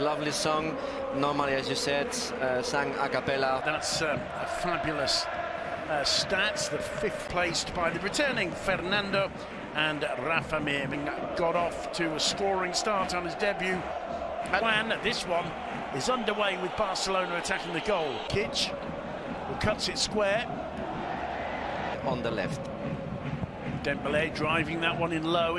Lovely song. Normally, as you said, uh, sang a cappella. That's um, a fabulous uh, stats. The fifth placed by the returning Fernando and Rafa Mir got off to a scoring start on his debut. Plan, this one is underway with Barcelona attacking the goal. Kitch who cuts it square. On the left. Dembele driving that one in low.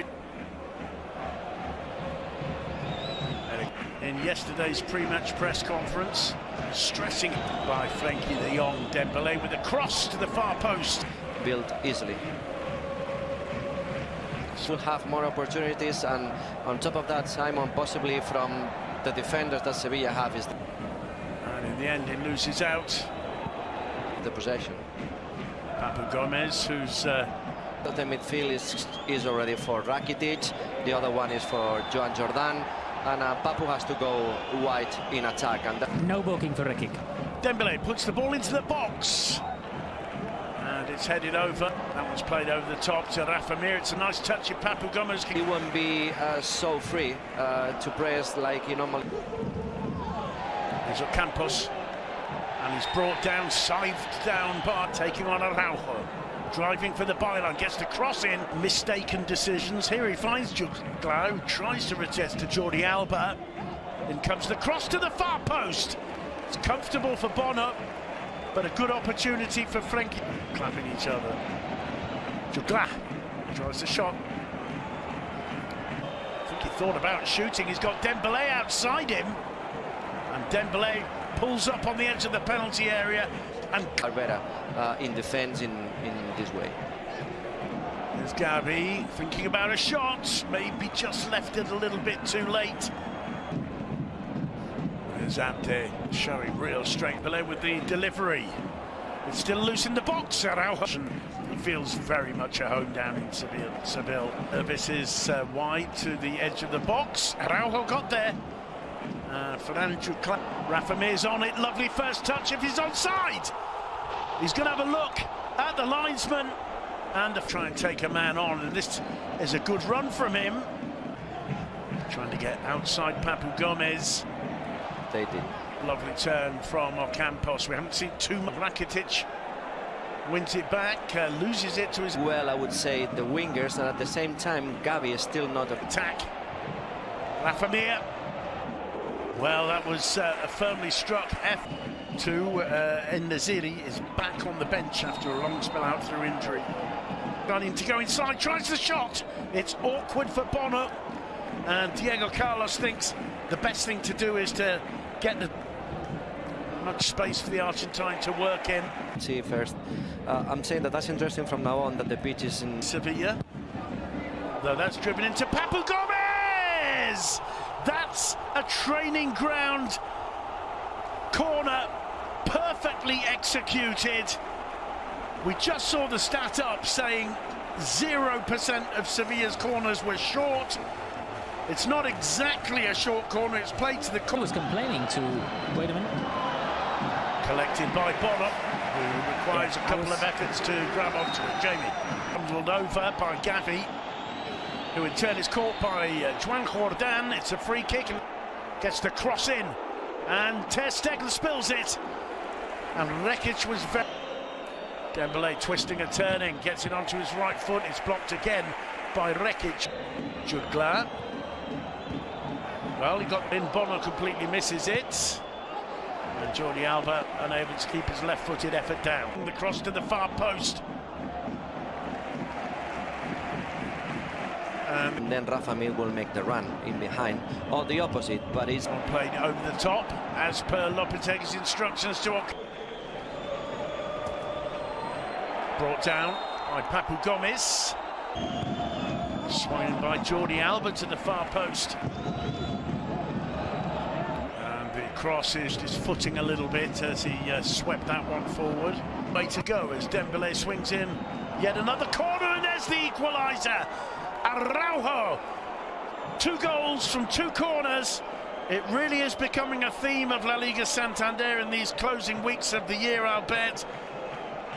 In yesterday's pre-match press conference, stressing by Frenkie de Jong. Dembele with a cross to the far post. Built easily. Should have more opportunities, and on top of that, Simon possibly from the defenders that Sevilla have is. And in the end, he loses out. The possession. Papu Gomez, who's. Uh, the midfield is, is already for Rakitic, the other one is for Joan Jordan, and uh, Papu has to go wide in attack. And no booking for a kick. Dembele puts the ball into the box. And it's headed over. That one's played over the top to Rafa Mir. It's a nice touch of Papu Gomez. He won't be uh, so free uh, to press like he normally... He's at Campos. And he's brought down, scythed down, Bart taking on Araujo driving for the byline, gets the cross in, mistaken decisions. Here he finds Jutgla, tries to retest to Jordi Alba. In comes the cross to the far post. It's comfortable for Bono, but a good opportunity for Frenkie. Clapping each other. Jutgla tries the shot. I think he thought about shooting. He's got Dembele outside him. And Dembele pulls up on the edge of the penalty area and Carvera uh, in defence in, in this way. There's Gavi thinking about a shot, maybe just left it a little bit too late. There's Abde showing real strength below with the delivery. It's still loose in the box, Araujo. He feels very much at home down in Seville. Seville. This is uh, wide to the edge of the box. Araujo got there. Uh, Fernando Rafa Mir's on it. Lovely first touch if he's onside. He's going to have a look at the linesman and to try and take a man on. And this is a good run from him. Trying to get outside Papu Gomez. They did. Lovely turn from Ocampos. We haven't seen too much. Rakitic wins it back, uh, loses it to his... Well, I would say the wingers, and at the same time, Gavi is still not... Attack. Rafa Mir well, that was uh, firmly struck. F2, uh, Nesyri is back on the bench after a long spell out through injury. Running to go inside, tries the shot. It's awkward for Bono. And Diego Carlos thinks the best thing to do is to get the much space for the Argentine to work in. See first. Uh, I'm saying that that's interesting from now on that the pitch is in Sevilla. Though that's driven into Papu Gomez! That's a training ground corner, perfectly executed. We just saw the stat up saying 0% of Sevilla's corners were short. It's not exactly a short corner, it's played to the corner. was complaining to, wait a minute. Collected by Bono, who requires yeah, a couple was... of efforts to grab onto it. Jamie, bundled over by Gavi who in turn is caught by uh, Joan Jordan. It's a free kick and gets the cross in. And Ter Stegen spills it. And Rekik was very... Dembele twisting and turning, gets it onto his right foot. It's blocked again by Rekik. Jutgla. Well, he got in. Bono completely misses it. And Jordi Alba unable to keep his left-footed effort down. The cross to the far post. Um, and then Rafa Mir will make the run in behind, or the opposite, but he's... Played over the top, as per Lopetegui's instructions to... Brought down by Papu Gomez. Swung by Jordi Alba to the far post. And the cross is just footing a little bit as he uh, swept that one forward. Way to go as Dembele swings in. Yet another corner and there's the equaliser. Araujo. Two goals from two corners. It really is becoming a theme of La Liga Santander in these closing weeks of the year, I'll bet.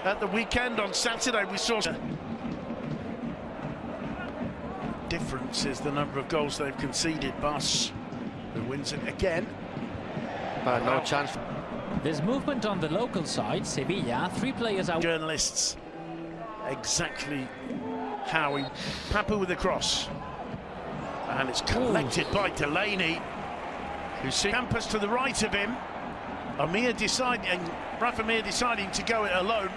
At the weekend on Saturday, we saw... Difference is the number of goals they've conceded. Bus who wins it again. But no Wow. chance. There's movement on the local side, Sevilla. Three players out. Journalists exactly how he. Papu with the cross. And it's collected by Delaney, who sees Campus to the right of him. Amir deciding, Rafa Mir deciding to go it alone.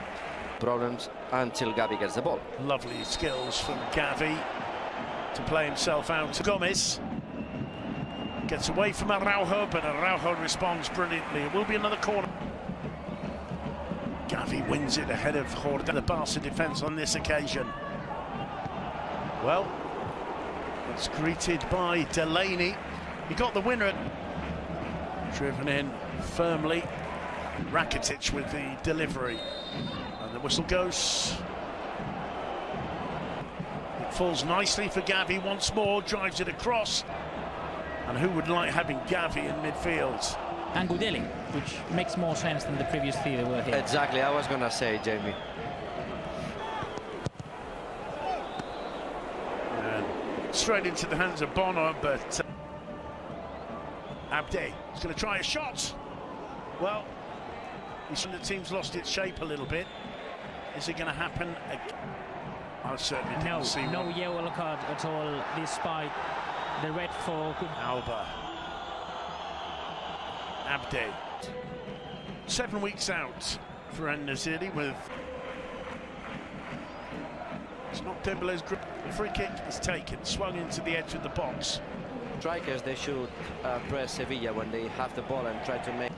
Problems until Gavi gets the ball. Lovely skills from Gavi to play himself out to Gomez. Gets away from Araujo, but Araujo responds brilliantly. It will be another corner. Gavi wins it ahead of Horda, the Barca defence on this occasion. Well, it's greeted by Delaney. He got the winner. Driven in firmly. Rakitic with the delivery. And whistle goes. It falls nicely for Gavi once more, drives it across. And who would like having Gavi in midfield? And Gudelj, which makes more sense than the previous three that were here. Exactly, I was gonna say, Jamie. And straight into the hands of Bono, but uh, Abde is going to try a shot. Well, he's the team's lost its shape a little bit. Is it going to happen? ag- I certainly didn't No, see no one. yellow card at all, despite the red for Gud- Alba. Abde. Seven weeks out for En-Nesyri with. It's not Dembele's grip. The free kick is taken, swung into the edge of the box. Strikers, they should uh, press Sevilla when they have the ball and try to make.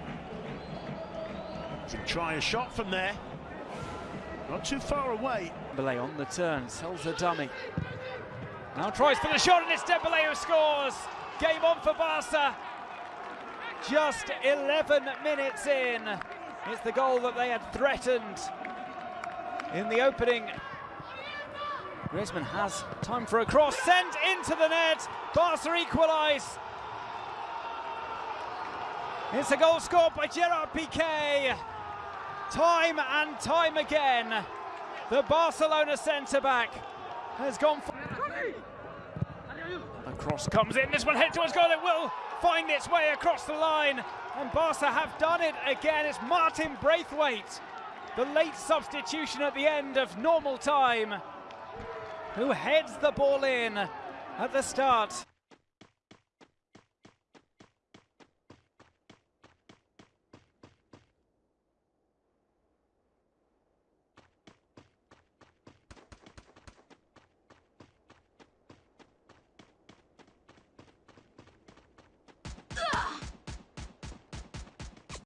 Can try a shot from there. Not too far away. Dembele on the turn, sells the dummy. Now tries for the shot and it's Dembele who scores. Game on for Barca. Just 11 minutes in. It's the goal that they had threatened in the opening. Griezmann has time for a cross, sent into the net. Barca equalise. It's a goal scored by Gerard Piqué. Time and time again, the Barcelona centre back has gone for. Cross comes in. This one head towards goal. It will find its way across the line, and Barca have done it again. It's Martin Braithwaite, the late substitution at the end of normal time, who heads the ball in at the start.